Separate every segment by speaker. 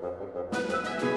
Speaker 1: Thank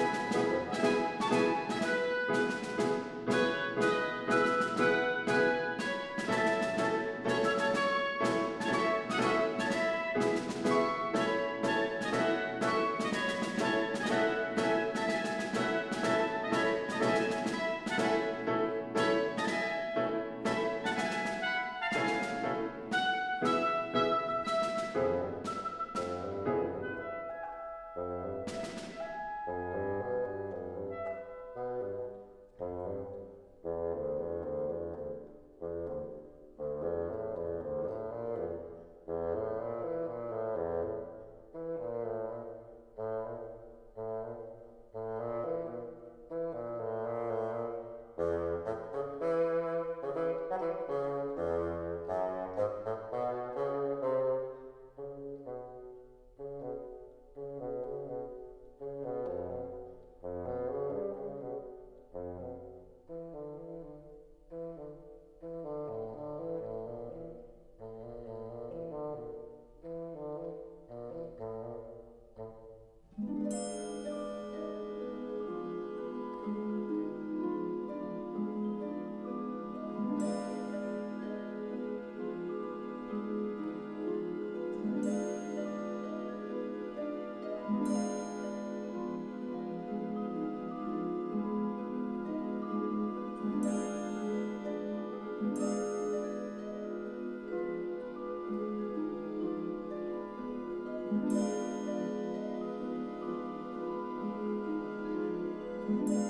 Speaker 1: Thank you.